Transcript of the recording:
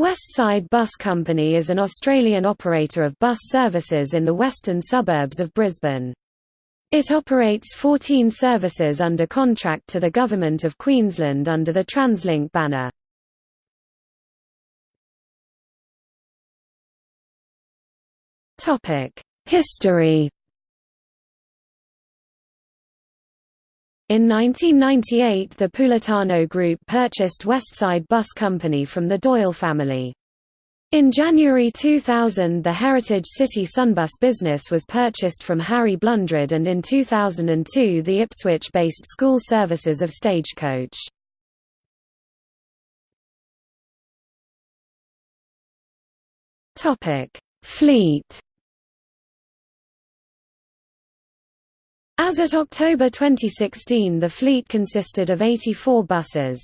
Westside Bus Company is an Australian operator of bus services in the western suburbs of Brisbane. It operates 14 services under contract to the Government of Queensland under the TransLink banner. History In 1998 the Pulitano Group purchased Westside Bus Company from the Doyle family. In January 2000 the Heritage City Sunbus business was purchased from Harry Blundred and in 2002 the Ipswich-based school services of Stagecoach. Fleet As at October 2016 the fleet consisted of 84 buses.